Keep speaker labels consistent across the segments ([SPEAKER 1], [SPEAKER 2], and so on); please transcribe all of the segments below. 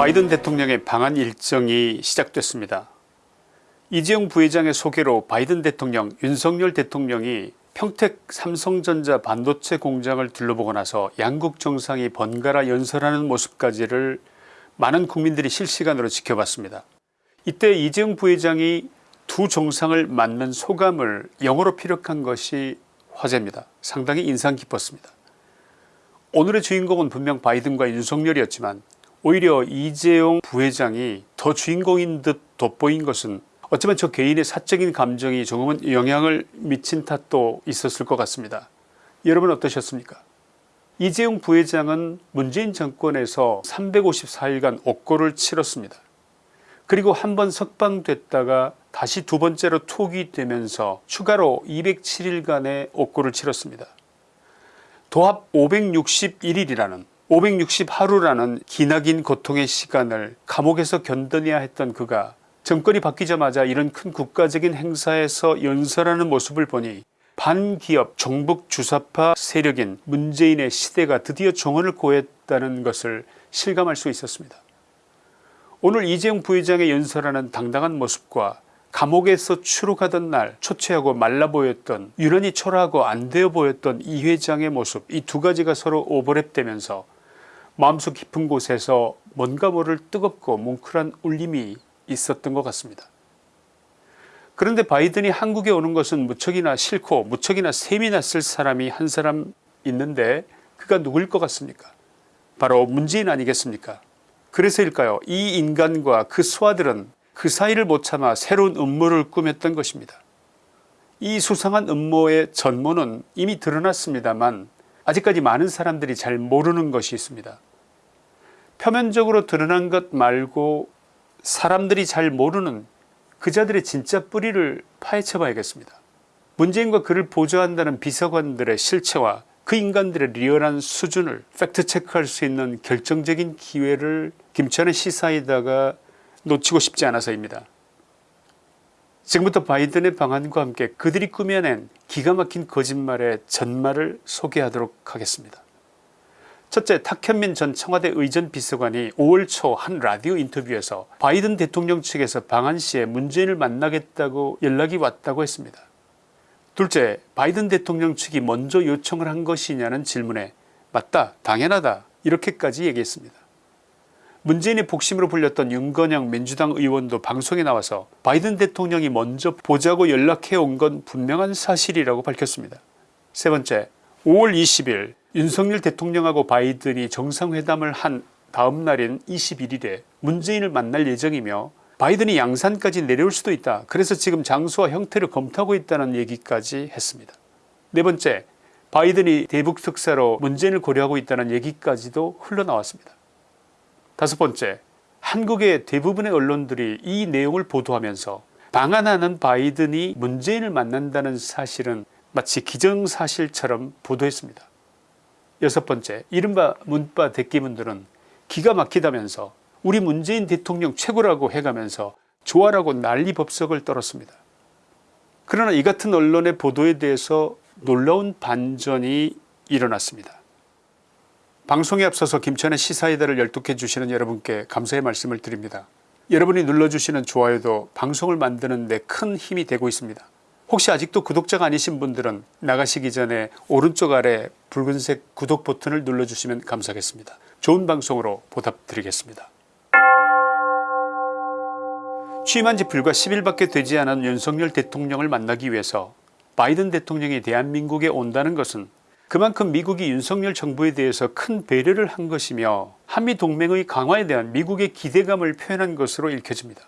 [SPEAKER 1] 바이든 대통령의 방한 일정이 시작됐습니다. 이재용 부회장의 소개로 바이든 대통령 윤석열 대통령이 평택 삼성전자 반도체 공장을 둘러보고 나서 양국 정상이 번갈아 연설하는 모습까지를 많은 국민들이 실시간으로 지켜봤습니다. 이때 이재용 부회장이 두 정상을 맞는 소감을 영어로 피력한 것이 화제입니다. 상당히 인상 깊었습니다. 오늘의 주인공은 분명 바이든과 윤석열이었지만 오히려 이재용 부회장이 더 주인공인 듯 돋보인 것은 어쩌면 저 개인의 사적인 감정이 조금은 영향을 미친 탓도 있었을 것 같습니다. 여러분 어떠셨습니까 이재용 부회장은 문재인 정권에서 354일간 옥고를 치렀습니다. 그리고 한 번 석방됐다가 다시 두 번째로 투기되면서 추가로 207일간의 옥고를 치렀습니다. 도합 561일이라는 560하루라는 기나긴 고통의 시간을 감옥에서 견뎌내야 했던 그가 정권이 바뀌자마자 이런 큰 국가적인 행사에서 연설하는 모습을 보니 반기업 종북 주사파 세력인 문재인의 시대가 드디어 종언을 고했다는 것을 실감할 수 있었습니다. 오늘 이재용 부회장의 연설하는 당당한 모습과 감옥에서 추록하던 날 초췌하고 말라 보였던 유난히 초라하고 안되어 보였던 이 회장의 모습 이 두 가지가 서로 오버랩되면서 마음속 깊은 곳에서 뭔가 모를 뜨겁고 뭉클한 울림이 있었던 것 같습니다. 그런데 바이든이 한국에 오는 것은 무척이나 싫고 무척이나 셈이 났을 사람이 한 사람 있는데 그가 누구일 것 같습니까 바로 문재인 아니겠습니까 그래서일까요 이 인간과 그 수하들은 그 사이를 못 참아 새로운 음모를 꾸몄던 것입니다. 이 수상한 음모의 전모는 이미 드러났습니다만 아직까지 많은 사람들이 잘 모르는 것이 있습니다. 표면적으로 드러난 것 말고 사람들이 잘 모르는 그자들의 진짜 뿌리를 파헤쳐 봐야겠습니다. 문재인과 그를 보좌한다는 비서관들의 실체와 그 인간들의 리얼한 수준을 팩트체크할 수 있는 결정적인 기회를 김천의 시사에다가 놓치고 싶지 않아서입니다. 지금부터 바이든의 방안과 함께 그들이 꾸며낸 기가 막힌 거짓말의 전말을 소개하도록 하겠습니다. 첫째 탁현민 전 청와대 의전 비서관이 5월 초 한 라디오 인터뷰에서 바이든 대통령 측에서 방한 시에 문재인을 만나겠다고 연락이 왔다고 했습니다. 둘째 바이든 대통령 측이 먼저 요청을 한 것이냐는 질문에 맞다 당연하다 이렇게까지 얘기했습니다. 문재인의 복심으로 불렸던 윤건영 민주당 의원도 방송에 나와서 바이든 대통령이 먼저 보자고 연락해 온 건 분명한 사실이라고 밝혔습니다. 세 번째 5월 20일 윤석열 대통령하고 바이든이 정상회담을 한 다음 날인 21일에 문재인을 만날 예정이며 바이든이 양산까지 내려올 수도 있다. 그래서 지금 장소와 형태를 검토하고 있다는 얘기까지 했습니다. 네 번째 바이든이 대북 특사로 문재인을 고려하고 있다는 얘기까지도 흘러나왔습니다. 다섯 번째 한국의 대부분의 언론들이 이 내용을 보도하면서 방한하는 바이든이 문재인을 만난다는 사실은 마치 기정사실처럼 보도했습니다. 여섯 번째 이른바 문바 대기문들은 기가 막히다면서 우리 문재인 대통령 최고라고 해가면서 좋아라고 난리 법석을 떨었습니다. 그러나 이 같은 언론의 보도에 대해서 놀라운 반전이 일어났습니다. 방송에 앞서서 김천의 시사이다를 열독해 주시는 여러분께 감사의 말씀을 드립니다. 여러분이 눌러주시는 좋아요도 방송을 만드는 데 큰 힘이 되고 있습니다. 혹시 아직도 구독자가 아니신 분들은 나가시기 전에 오른쪽 아래 붉은색 구독 버튼을 눌러주시면 감사하겠습니다. 좋은 방송으로 보답드리겠습니다. 취임한 지 불과 10일밖에 되지 않은 윤석열 대통령을 만나기 위해서 바이든 대통령이 대한민국에 온다는 것은 그만큼 미국이 윤석열 정부에 대해서 큰 배려를 한 것이며 한미동맹의 강화에 대한 미국의 기대감을 표현한 것으로 읽혀집니다.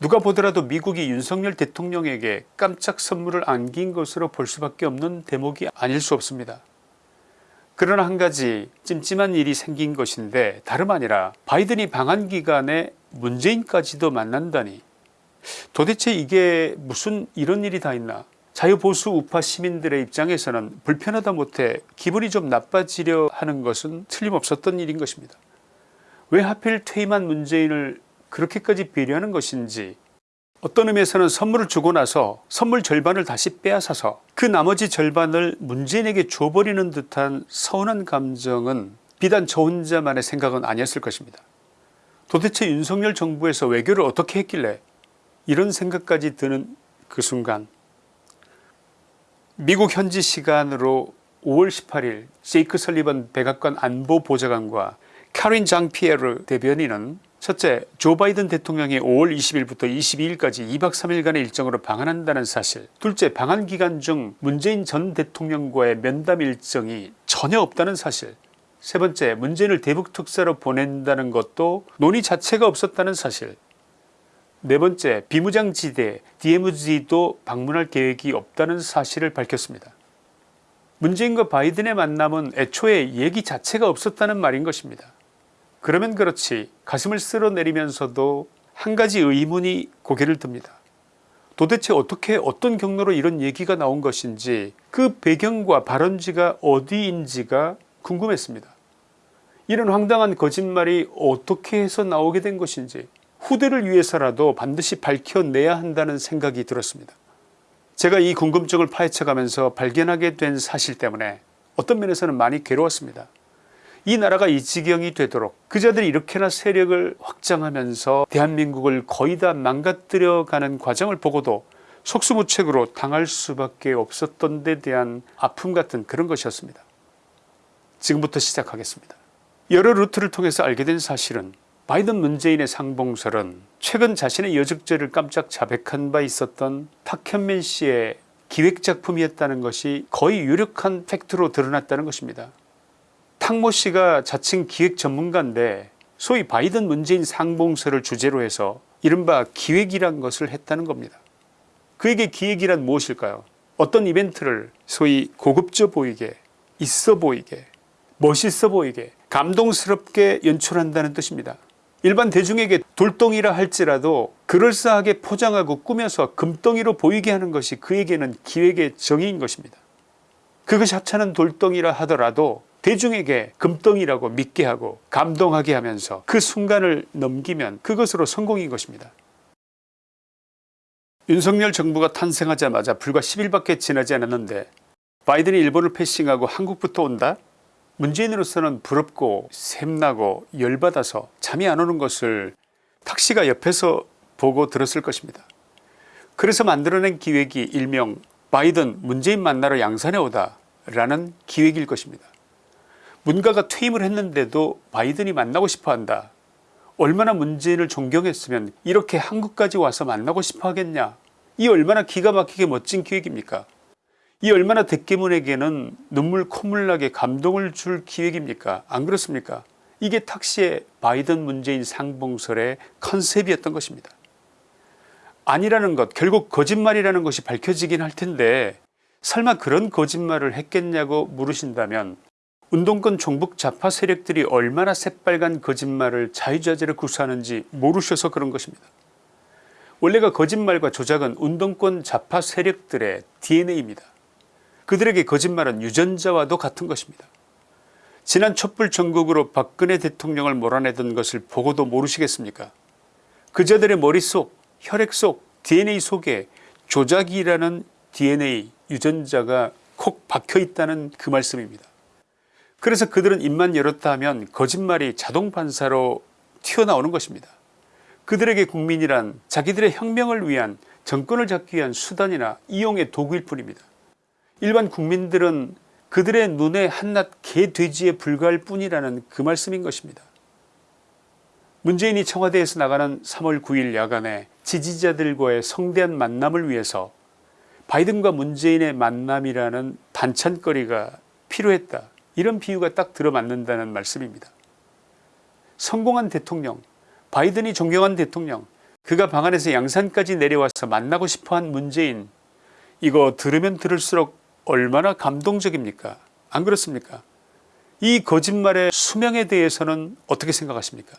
[SPEAKER 1] 누가 보더라도 미국이 윤석열 대통령에게 깜짝 선물을 안긴 것으로 볼 수밖에 없는 대목이 아닐 수 없습니다. 그러나 한 가지 찜찜한 일이 생긴 것인데 다름 아니라 바이든이 방한 기간에 문재인까지도 만난다니 도대체 이게 무슨 이런 일이 다 있나 자유보수 우파 시민들의 입장에서는 불편하다 못해 기분이 좀 나빠지려 하는 것은 틀림없었던 일인 것입니다. 왜 하필 퇴임한 문재인을 그렇게까지 배려하는 것인지 어떤 의미에서는 선물을 주고 나서 선물 절반을 다시 빼앗아서 그 나머지 절반을 문재인에게 줘버리는 듯한 서운한 감정은 비단 저 혼자만의 생각은 아니었을 것입니다. 도대체 윤석열 정부에서 외교를 어떻게 했길래 이런 생각까지 드는 그 순간 미국 현지 시간으로 5월 18일 제이크 설리번 백악관 안보보좌관과 카린 장피에르 대변인은 첫째 조 바이든 대통령이 5월 20일부터 22일까지 2박 3일간의 일정으로 방한한다는 사실 둘째 방한 기간 중 문재인 전 대통령과의 면담 일정이 전혀 없다는 사실 세 번째 문재인을 대북 특사로 보낸다는 것도 논의 자체가 없었다는 사실 네 번째 비무장지대 DMZ도 방문할 계획이 없다는 사실을 밝혔습니다. 문재인과 바이든의 만남은 애초에 얘기 자체가 없었다는 말인 것입니다. 그러면 그렇지 가슴을 쓸어내리면서도 한 가지 의문이 고개를 듭니다. 도대체 어떻게 어떤 경로로 이런 얘기가 나온 것인지 그 배경과 발원지가 어디인지가 궁금했습니다. 이런 황당한 거짓말이 어떻게 해서 나오게 된 것인지 후대를 위해서라도 반드시 밝혀내야 한다는 생각이 들었습니다. 제가 이 궁금증을 파헤쳐가면서 발견하게 된 사실 때문에 어떤 면에서는 많이 괴로웠습니다. 이 나라가 이 지경이 되도록 그자들이 이렇게나 세력을 확장하면서 대한민국을 거의 다 망가뜨려 가는 과정을 보고도 속수무책으로 당할 수밖에 없었던 데 대한 아픔 같은 그런 것이었습니다. 지금부터 시작하겠습니다. 여러 루트를 통해서 알게 된 사실은 바이든 문재인의 상봉설은 최근 자신의 여적죄를 깜짝 자백한 바 있었던 탁현민 씨의 기획작품이었다는 것이 거의 유력한 팩트로 드러났다는 것입니다. 탁모 씨가 자칭 기획 전문가인데 소위 바이든 문재인 상봉설을 주제로 해서 이른바 기획이란 것을 했다는 겁니다. 그에게 기획이란 무엇일까요 어떤 이벤트를 소위 고급져 보이게 있어 보이게 멋있어 보이게 감동스럽게 연출한다는 뜻입니다. 일반 대중에게 돌덩이라 할지라도 그럴싸하게 포장하고 꾸며서 금덩이로 보이게 하는 것이 그에게는 기획의 정의인 것입니다. 그것이 합찮은 돌덩이라 하더라도 대중에게 금덩이라고 믿게 하고 감동하게 하면서 그 순간을 넘기면 그것으로 성공인 것입니다. 윤석열 정부가 탄생하자마자 불과 10일밖에 지나지 않았는데 바이든이 일본을 패싱하고 한국부터 온다? 문재인으로서는 부럽고 샘나고 열받아서 잠이 안 오는 것을 탁씨가 옆에서 보고 들었을 것입니다. 그래서 만들어낸 기획이 일명 바이든 문재인 만나러 양산에 오다 라는 기획일 것입니다. 문가가 퇴임을 했는데도 바이든이 만나고 싶어한다. 얼마나 문재인을 존경했으면 이렇게 한국까지 와서 만나고 싶어 하겠냐. 이 얼마나 기가 막히게 멋진 기획입니까 이 얼마나 대깨문에게는 눈물 콧물 나게 감동을 줄 기획입니까 안 그렇습니까 이게 탁시의 바이든 문재인 상봉설의 컨셉이었던 것입니다. 아니라는 것 결국 거짓말이라는 것이 밝혀지긴 할 텐데 설마 그런 거짓말을 했겠냐고 물으신다면 운동권 종북 좌파 세력들이 얼마나 새빨간 거짓말을 자유자재로 구사하는지 모르셔서 그런 것입니다. 원래가 거짓말과 조작은 운동권 좌파 세력들의 DNA입니다. 그들에게 거짓말은 유전자와도 같은 것입니다. 지난 촛불 전국으로 박근혜 대통령을 몰아내던 것을 보고도 모르시겠습니까 그자들의 머릿속 혈액 속 DNA 속에 조작이라는 DNA 유전자가 콕 박혀있다는 그 말씀입니다. 그래서 그들은 입만 열었다 하면 거짓말이 자동 반사로 튀어나오는 것입니다. 그들에게 국민이란 자기들의 혁명을 위한 정권을 잡기 위한 수단이나 이용의 도구일 뿐입니다. 일반 국민들은 그들의 눈에 한낱 개돼지에 불과할 뿐이라는 그 말씀인 것입니다. 문재인이 청와대에서 나가는 3월 9일 야간에 지지자들과의 성대한 만남을 위해서 바이든과 문재인의 만남이라는 반찬거리가 필요했다 이런 비유가 딱 들어맞는다는 말씀입니다. 성공한 대통령 바이든이 존경한 대통령 그가 방 안에서 양산까지 내려와서 만나고 싶어한 문재인 이거 들으면 들을수록 얼마나 감동적입니까? 안 그렇습니까? 이 거짓말의 수명에 대해서는 어떻게 생각하십니까?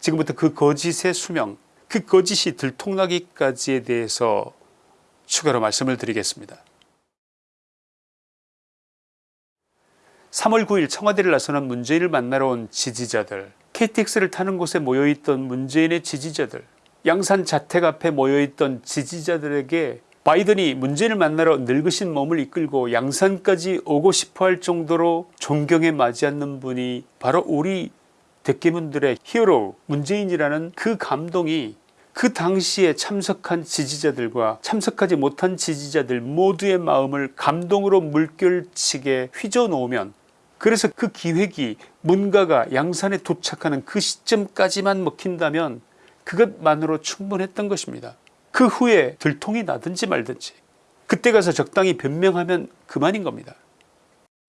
[SPEAKER 1] 지금부터 그 거짓의 수명 그 거짓이 들통나기까지에 대해서 추가로 말씀을 드리겠습니다 3월 9일 청와대를 나서는 문재인을 만나러 온 지지자들 KTX를 타는 곳에 모여있던 문재인의 지지자들 양산 자택 앞에 모여있던 지지자들에게 바이든이 문재인을 만나러 늙으신 몸을 이끌고 양산까지 오고 싶어 할 정도로 존경에 맞지 않는 분이 바로 우리 대깨문들의 히어로 문재인이라는 그 감동이 그 당시에 참석한 지지자들과 참석하지 못한 지지자들 모두의 마음을 감동으로 물결치게 휘저 놓으면 그래서 그 기획이 문가가 양산에 도착하는 그 시점까지만 먹힌다면 그것만으로 충분했던 것입니다. 그 후에 들통이 나든지 말든지 그때 가서 적당히 변명하면 그만인 겁니다.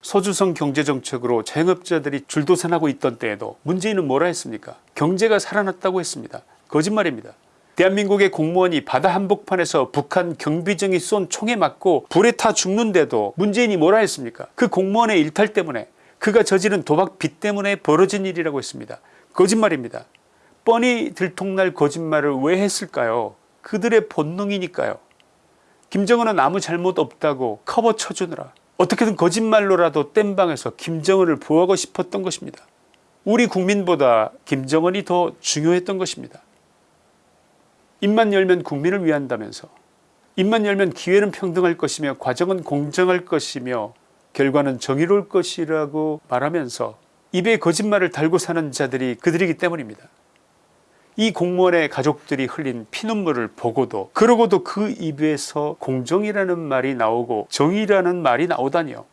[SPEAKER 1] 소주성 경제정책으로 자영업자들이 줄도산하고 있던 때에도 문재인은 뭐라 했습니까 경제가 살아났다고 했습니다. 거짓말입니다. 대한민국의 공무원이 바다 한복판에서 북한 경비정이 쏜 총에 맞고 불에 타 죽는데도 문재인이 뭐라 했습니까 그 공무원의 일탈 때문에 그가 저지른 도박 빚 때문에 벌어진 일이라고 했습니다. 거짓말입니다. 뻔히 들통날 거짓말을 왜 했을까요 그들의 본능이니까요. 김정은은 아무 잘못 없다고 커버 쳐주느라 어떻게든 거짓말로라도 땜방에서 김정은을 보호하고 싶었던 것입니다. 우리 국민보다 김정은이 더 중요했던 것입니다. 입만 열면 국민을 위한다면서 입만 열면 기회는 평등할 것이며 과정은 공정할 것이며 결과는 정의로울 것이라고 말하면서 입에 거짓말을 달고 사는 자들이 그들이기 때문입니다. 이 공무원의 가족들이 흘린 피눈물을 보고도 그러고도 그 입에서 공정이라는 말이 나오고 정의라는 말이 나오다니요.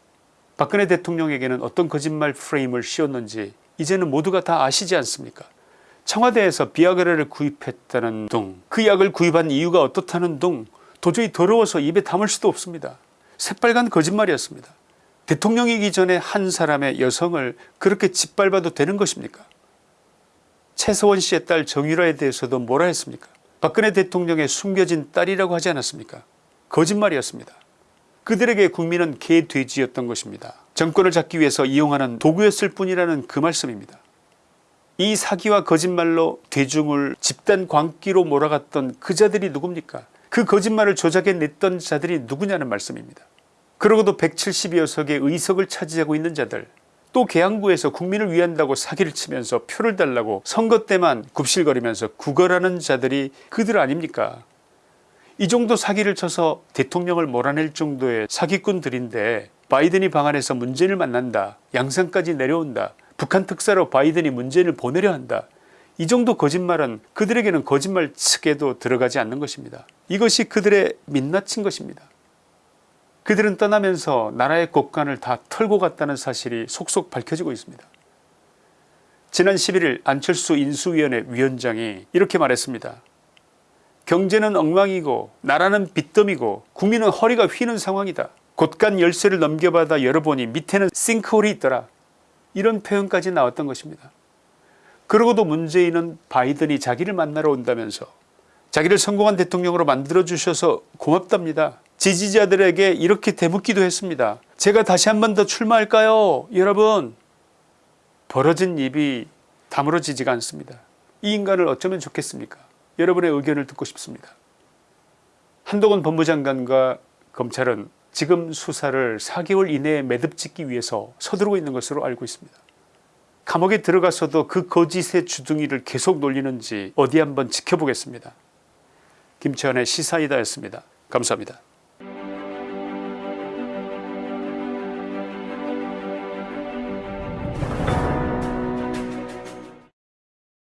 [SPEAKER 1] 박근혜 대통령에게는 어떤 거짓말 프레임을 씌웠는지 이제는 모두가 다 아시지 않습니까 청와대에서 비아그라를 구입했다는 등그 약을 구입한 이유가 어떻다는 등 도저히 더러워서 입에 담을 수도 없습니다. 새빨간 거짓말이었습니다. 대통령이기 전에 한 사람의 여성을 그렇게 짓밟아도 되는 것입니까 최서원 씨의 딸 정유라에 대해서도 뭐라 했습니까 박근혜 대통령의 숨겨진 딸이라고 하지 않았습니까 거짓말이었습니다. 그들에게 국민은 개돼지였던 것입니다. 정권을 잡기 위해서 이용하는 도구였을 뿐이라는 그 말씀입니다. 이 사기와 거짓말로 대중을 집단 광기로 몰아갔던 그 자들이 누굽니까 그 거짓말을 조작해냈던 자들이 누구냐는 말씀입니다. 그러고도 170여 석의 의석을 차지하고 있는 자들 또 계양구에서 국민을 위한다고 사기를 치면서 표를 달라고 선거 때만 굽실거리면서 구걸하는 자들이 그들 아닙니까 이 정도 사기를 쳐서 대통령을 몰아낼 정도의 사기꾼들인데 바이든이 방한해서 문재인을 만난다 양산까지 내려온다 북한 특사로 바이든이 문재인을 보내려 한다 이 정도 거짓말은 그들에게는 거짓말 측에도 들어가지 않는 것입니다. 이것이 그들의 민낯인 것입니다. 그들은 떠나면서 나라의 곳간을 다 털고 갔다는 사실이 속속 밝혀지고 있습니다. 지난 11일 안철수 인수위원회 위원장이 이렇게 말했습니다. 경제는 엉망이고 나라는 빚더미고 국민은 허리가 휘는 상황이다. 곳간 열쇠를 넘겨받아 열어보니 밑에는 싱크홀이 있더라. 이런 표현까지 나왔던 것입니다. 그러고도 문재인은 바이든이 자기를 만나러 온다면서 자기를 성공한 대통령으로 만들어주셔서 고맙답니다. 지지자들에게 이렇게 대묻기도 했습니다. 제가 다시 한 번 더 출마할까요 여러분 벌어진 입이 다물어지지가 않습니다. 이 인간을 어쩌면 좋겠습니까 여러분의 의견을 듣고 싶습니다. 한동훈 법무장관과 검찰은 지금 수사를 4개월 이내에 매듭 짓기 위해서 서두르고 있는 것으로 알고 있습니다. 감옥에 들어가서도 그 거짓의 주둥이를 계속 놀리는지 어디 한번 지켜보겠습니다. 김치환의 시사이다였습니다. 감사합니다.